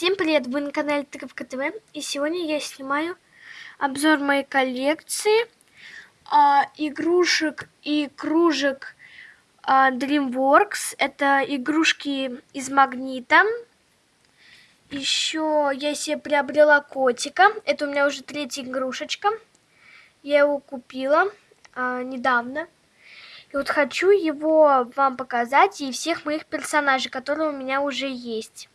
Всем привет, вы на канале Тыковка ТВ, и сегодня я снимаю обзор моей коллекции а, игрушек и кружек а, DreamWorks. Это игрушки из магнита. Еще я себе приобрела котика, это у меня уже третья игрушечка. Я его купила а, недавно. И вот хочу его вам показать и всех моих персонажей, которые у меня уже есть.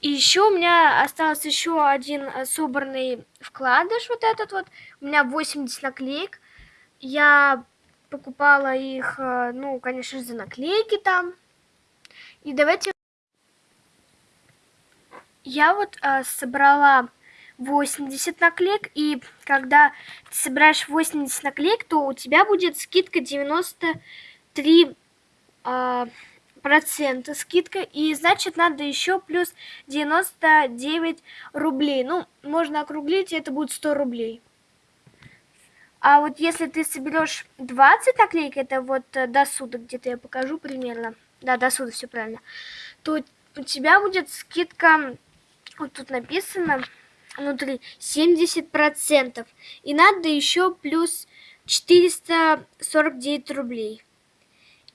И еще у меня остался еще один э, собранный вкладыш, вот этот вот. У меня 80 наклеек. Я покупала их, э, ну, конечно же, за наклейки там. И давайте... Я вот э, собрала 80 наклеек, и когда ты собираешь 80 наклеек, то у тебя будет скидка 93 э, процента скидка, и значит надо еще плюс 99 рублей. Ну, можно округлить, это будет 100 рублей. А вот если ты соберешь 20 наклеек, это вот э, до суда где-то я покажу примерно. Да, до суда все правильно. То у тебя будет скидка, вот тут написано внутри 70%. И надо еще плюс 449 рублей.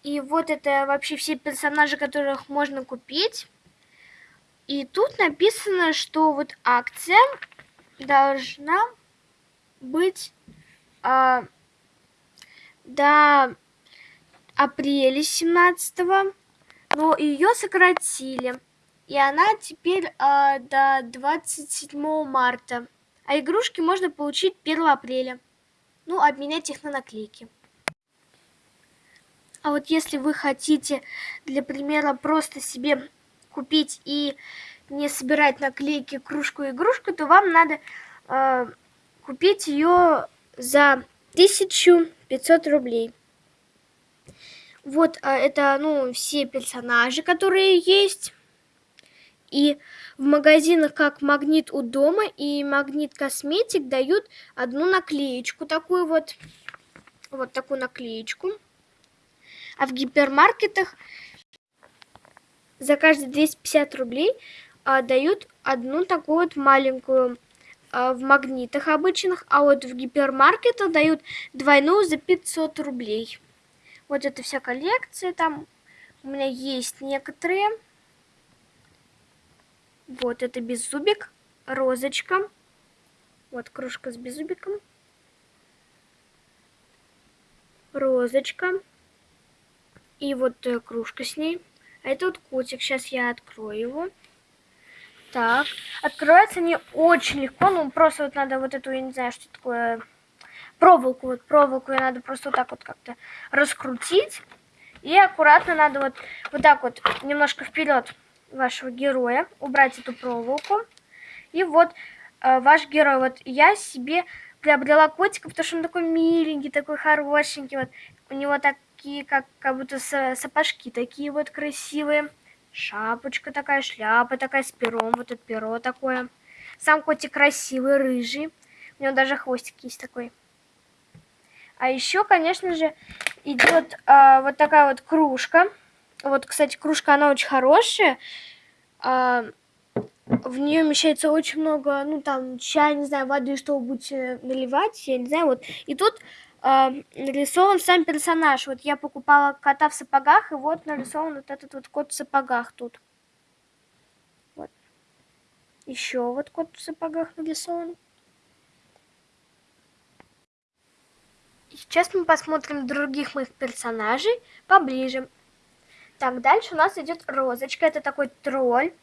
И вот это вообще все персонажи, которых можно купить. И тут написано, что вот акция должна быть а, до апреля 17 но ее сократили. И она теперь а, до 27 марта. А игрушки можно получить 1 апреля. Ну, обменять их на наклейки. А вот если вы хотите, для примера, просто себе купить и не собирать наклейки, кружку, игрушку, то вам надо э, купить ее за 1500 рублей. Вот э, это, ну, все персонажи, которые есть. И в магазинах как Магнит у дома и Магнит Косметик дают одну наклеечку, такую вот, вот такую наклеечку. А в гипермаркетах за каждые 250 рублей а, дают одну такую вот маленькую а, в магнитах обычных, а вот в гипермаркетах дают двойную за 500 рублей. Вот это вся коллекция, там у меня есть некоторые. Вот это беззубик, розочка. Вот кружка с беззубиком. Розочка. И вот э, кружка с ней. А это вот котик. Сейчас я открою его. Так. Открывается не очень легко. Ну, просто вот надо вот эту, я не знаю, что такое... Проволоку. Вот проволоку я надо просто вот так вот как-то раскрутить. И аккуратно надо вот, вот так вот немножко вперед вашего героя. Убрать эту проволоку. И вот э, ваш герой. Вот я себе приобрела котика, потому что он такой миленький, такой хорошенький. Вот у него так такие, как, как будто сапожки такие вот красивые. Шапочка такая, шляпа такая с пером, вот это перо такое. Сам котик красивый, рыжий. У него даже хвостик есть такой. А еще, конечно же, идет а, вот такая вот кружка. Вот, кстати, кружка, она очень хорошая. А, в нее вмещается очень много, ну, там, чая, не знаю, воды, что вы будете наливать, я не знаю, вот. И тут нарисован сам персонаж. Вот я покупала кота в сапогах, и вот нарисован вот этот вот кот в сапогах тут. Вот. Еще вот кот в сапогах нарисован. Сейчас мы посмотрим других моих персонажей поближе. Так, дальше у нас идет Розочка. Это такой тролль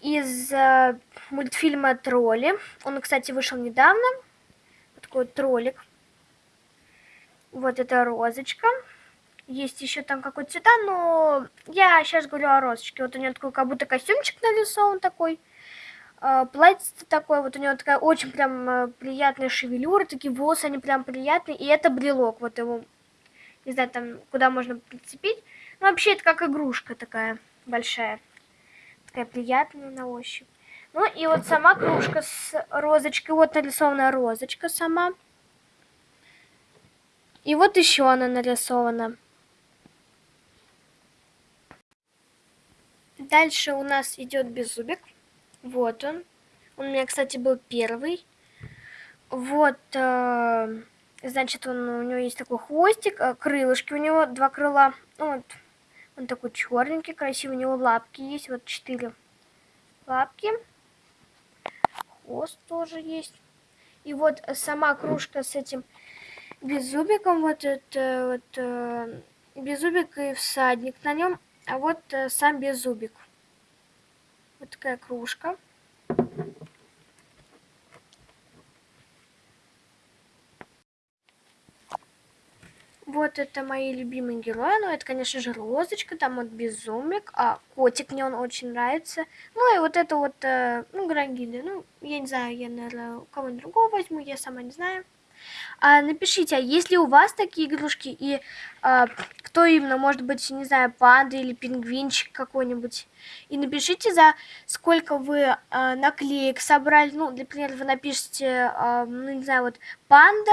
из э, мультфильма «Тролли». Он, кстати, вышел недавно. Вот такой вот троллик. Вот эта розочка. Есть еще там какой-то цвета, но я сейчас говорю о розочке. Вот у нее такой как будто костюмчик нарисован такой. Э, платье такое, вот у него такая очень прям э, приятная шевелюра, такие волосы, они прям приятные. И это брелок, вот его, не знаю, там, куда можно прицепить. Ну, вообще, это как игрушка такая большая. Такая приятная на ощупь. Ну, и вот сама кружка с розочкой. Вот нарисована розочка сама. И вот еще она нарисована. Дальше у нас идет беззубик. Вот он. Он у меня, кстати, был первый. Вот, э, значит, он, у него есть такой хвостик, э, крылышки у него, два крыла. Вот, он такой черненький, красивый, у него лапки есть, вот четыре лапки. Хвост тоже есть. И вот сама кружка с этим беззубиком, вот это вот э, беззубик и всадник на нем, а вот э, сам беззубик. Вот такая кружка. Вот это мои любимые герои. Ну, это, конечно же, Розочка, там вот Безумик, а котик мне он очень нравится. Ну, и вот это вот, э, ну, Грангида. Ну, я не знаю, я, наверное, кого-нибудь другого возьму, я сама не знаю. А, напишите, а есть ли у вас такие игрушки, и а, кто именно, может быть, не знаю, панда или пингвинчик какой-нибудь. И напишите, за сколько вы а, наклеек собрали. Ну, например, вы напишите, а, ну, не знаю, вот панда,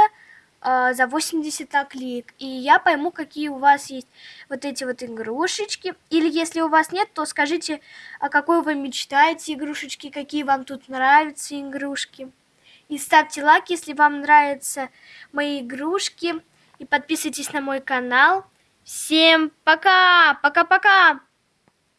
а, за 80 наклеек. И я пойму, какие у вас есть вот эти вот игрушечки. Или если у вас нет, то скажите, о какой вы мечтаете игрушечки, какие вам тут нравятся игрушки. И ставьте лайк, если вам нравятся мои игрушки. И подписывайтесь на мой канал. Всем пока! Пока-пока!